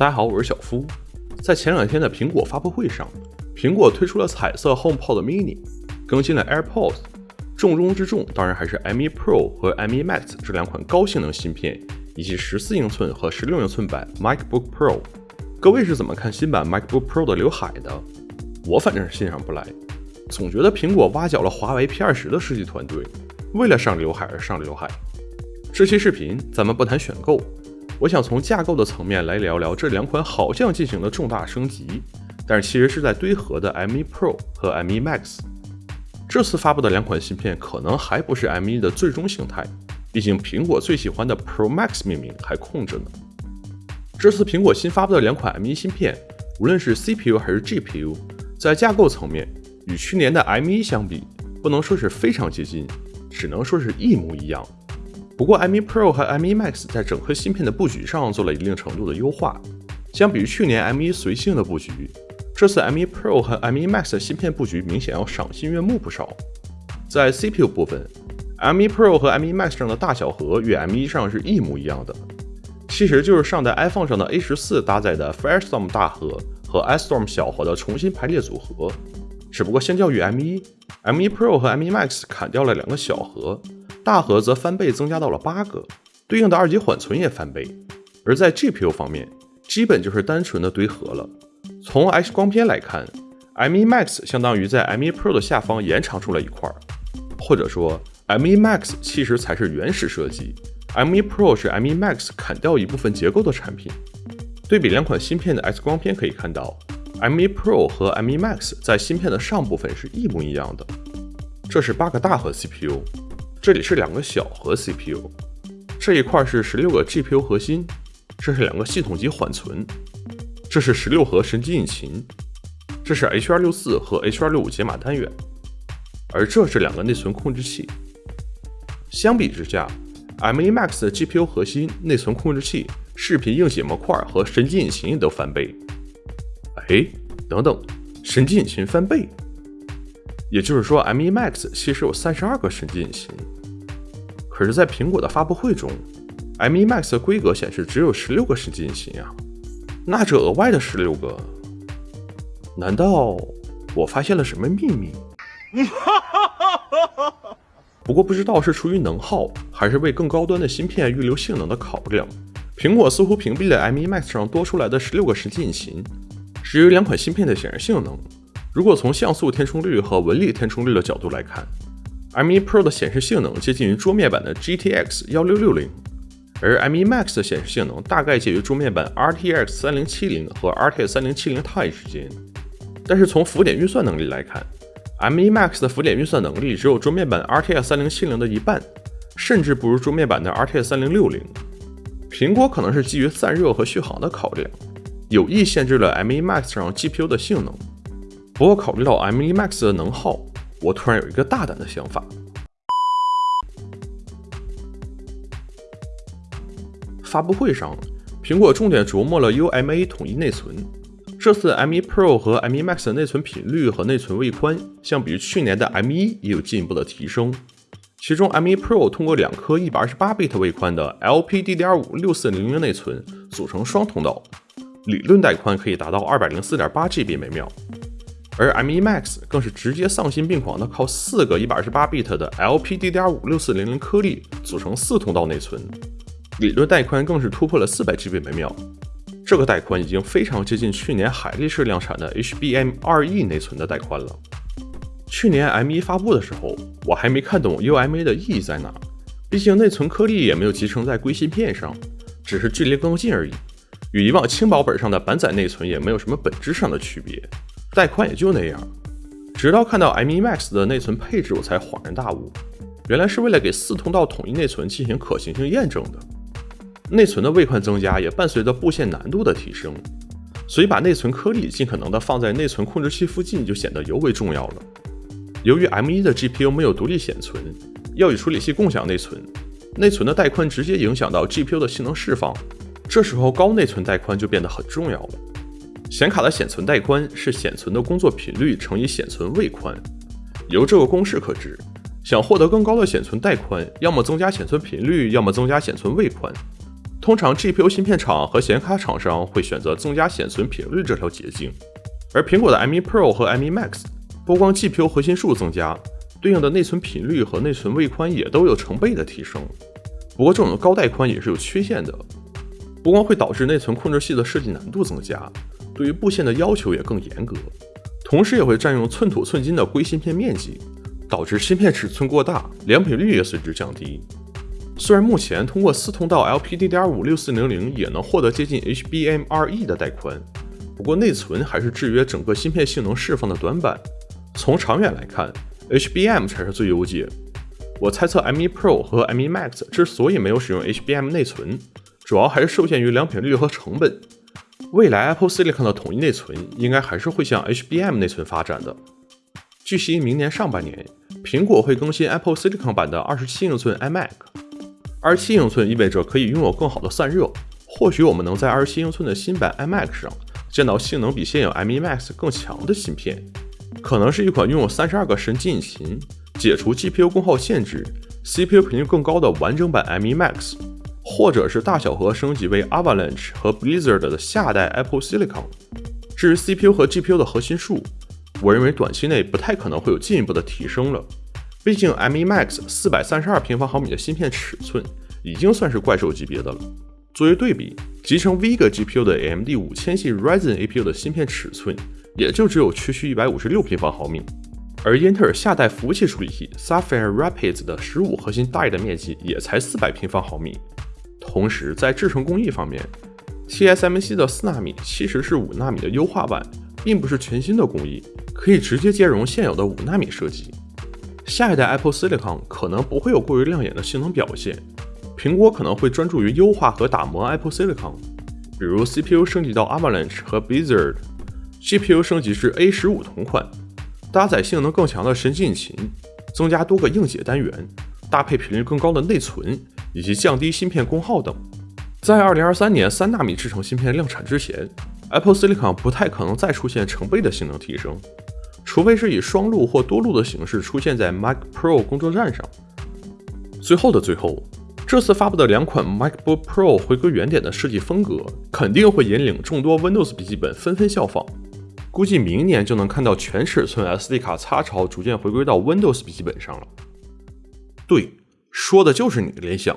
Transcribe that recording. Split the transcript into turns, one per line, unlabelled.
大家好，我是小夫。在前两天的苹果发布会上，苹果推出了彩色 HomePod Mini，更新了 AirPods。重中之重当然还是 M1 Pro 和 M1 Max 这两款高性能芯片，以及14英寸和16英寸版 MacBook Pro。各位是怎么看新版 MacBook Pro 的刘海的？我反正是欣赏不来，总觉得苹果挖角了华为 P20 的设计团队，为了上刘海而上刘海。这期视频咱们不谈选购。我想从架构的层面来聊聊这两款好像进行了重大升级，但是其实是在堆合的 M1 Pro 和 M1 Max。这次发布的两款芯片可能还不是 M1 的最终形态，毕竟苹果最喜欢的 Pro Max 命名还空着呢。这次苹果新发布的两款 M1 芯片，无论是 CPU 还是 GPU，在架构层面与去年的 M1 相比，不能说是非常接近，只能说是一模一样。不过，M1 Pro 和 M1 Max 在整颗芯片的布局上做了一定程度的优化。相比于去年 M1 随性的布局，这次 M1 Pro 和 M1 Max 的芯片布局明显要赏心悦目不少。在 CPU 部分，M1 Pro 和 M1 Max 上的大小核与 M1 上是一模一样的，其实就是上代 iPhone 上的 A14 搭载的 Firestorm 大核和 iStorm 小核的重新排列组合。只不过相较于 M1，M1 Pro 和 M1 Max 砍掉了两个小核。大核则翻倍增加到了八个，对应的二级缓存也翻倍。而在 GPU 方面，基本就是单纯的堆合了。从 X 光片来看，M1 Max 相当于在 M1 Pro 的下方延长出了一块，或者说 M1 Max 其实才是原始设计，M1 Pro 是 M1 Max 砍掉一部分结构的产品。对比两款芯片的 X 光片可以看到，M1 Pro 和 M1 Max 在芯片的上部分是一模一样的。这是八个大核 CPU。这里是两个小核 CPU，这一块是十六个 GPU 核心，这是两个系统级缓存，这是十六核神经引擎，这是 H.264 和 H.265 解码单元，而这是两个内存控制器。相比之下，M1 Max 的 GPU 核心、内存控制器、视频硬件模块和神经引擎也都翻倍。哎，等等，神经引擎翻倍？也就是说，M1 Max 其实有三十二个神经引擎，可是，在苹果的发布会中，M1 Max 的规格显示只有十六个神经引擎啊。那这额外的十六个，难道我发现了什么秘密？不过不知道是出于能耗，还是为更高端的芯片预留性能的考量，苹果似乎屏蔽了 M1 Max 上多出来的十六个神经引擎，至于两款芯片的显示性能。如果从像素填充率和纹理填充率的角度来看，M1 Pro 的显示性能接近于桌面版的 GTX 1660，而 M1 Max 的显示性能大概介于桌面版 RTX 3070和 RTX 3070 Ti 之间。但是从浮点运算能力来看，M1 Max 的浮点运算能力只有桌面版 RTX 3070的一半，甚至不如桌面版的 RTX 3060。苹果可能是基于散热和续航的考量，有意限制了 M1 Max 上 GPU 的性能。不过，考虑到 M1 Max 的能耗，我突然有一个大胆的想法。发布会上，苹果重点琢磨了 UMA 统一内存。这次 M1 Pro 和 M1 Max 的内存频率和内存位宽，相比于去年的 M1 也有进一步的提升。其中，M1 Pro 通过两颗 128bit 位宽的 LPDDR5 6400内存组成双通道，理论带宽可以达到 204.8GB 每秒。而 M1 Max 更是直接丧心病狂的靠四个 128bit 的 LPDDR5 6400颗粒组成四通道内存，理论带宽更是突破了 400GB 每秒。这个带宽已经非常接近去年海力士量产的 HBM2E 内存的带宽了。去年 M1 发布的时候，我还没看懂 UMA 的意义在哪，毕竟内存颗粒也没有集成在硅芯片上，只是距离更近而已，与以往轻薄本上的板载内存也没有什么本质上的区别。带宽也就那样，直到看到 M1 Max 的内存配置，我才恍然大悟，原来是为了给四通道统一内存进行可行性验证的。内存的位宽增加也伴随着布线难度的提升，所以把内存颗粒尽可能的放在内存控制器附近就显得尤为重要了。由于 M1 的 GPU 没有独立显存，要与处理器共享内存，内存的带宽直接影响到 GPU 的性能释放，这时候高内存带宽就变得很重要了。显卡的显存带宽是显存的工作频率乘以显存位宽。由这个公式可知，想获得更高的显存带宽，要么增加显存频率，要么增加显存位宽。通常 GPU 芯片厂和显卡厂商会选择增加显存频率这条捷径，而苹果的 M1 Pro 和 M1 Max 不光 GPU 核心数增加，对应的内存频率和内存位宽也都有成倍的提升。不过这种高带宽也是有缺陷的，不光会导致内存控制器的设计难度增加，对于布线的要求也更严格，同时也会占用寸土寸金的硅芯片面积。导致芯片尺寸过大，良品率也随之降低。虽然目前通过四通道 LPDDR56400 也能获得接近 HBM2E 的带宽，不过内存还是制约整个芯片性能释放的短板。从长远来看，HBM 才是最优解。我猜测 M1 Pro 和 M1 Max 之所以没有使用 HBM 内存，主要还是受限于良品率和成本。未来 Apple Silicon 的统一内存应该还是会向 HBM 内存发展的。据悉，明年上半年。苹果会更新 Apple Silicon 版的二十七英寸 iMac。二十七英寸意味着可以拥有更好的散热，或许我们能在二十七英寸的新版 iMac 上见到性能比现有 M1 Max 更强的芯片，可能是一款拥有三十二个神经引擎、解除 GPU 功耗限制、CPU 频率更高的完整版 M1 Max，或者是大小核升级为 Avalanche 和 Blizzard 的下代 Apple Silicon。至于 CPU 和 GPU 的核心数，我认为短期内不太可能会有进一步的提升了，毕竟 M1 Max 四百三十二平方毫米的芯片尺寸已经算是怪兽级别的了。作为对比，集成 Vega GPU 的 AMD 五千系 Ryzen APU 的芯片尺寸也就只有区区一百五十六平方毫米，而英特尔下代服务器处理器 Sapphire Rapids 的十五核心 die 的面积也才四百平方毫米。同时，在制程工艺方面，TSMC 的四纳米其实是五纳米的优化版，并不是全新的工艺。可以直接兼容现有的五纳米设计。下一代 Apple Silicon 可能不会有过于亮眼的性能表现，苹果可能会专注于优化和打磨 Apple Silicon，比如 CPU 升级到 Avalanche 和 Blizzard，GPU 升级至 A 十五同款，搭载性能更强的神经引擎，增加多个硬解单元，搭配频率更高的内存，以及降低芯片功耗等。在2023年三纳米制程芯片量产之前，Apple Silicon 不太可能再出现成倍的性能提升。除非是以双路或多路的形式出现在 Mac Pro 工作站上。最后的最后，这次发布的两款 MacBook Pro 回归原点的设计风格，肯定会引领众多 Windows 笔记本纷纷效仿。估计明年就能看到全尺寸 SD 卡插槽逐渐回归到 Windows 笔记本上了。对，说的就是你的联想。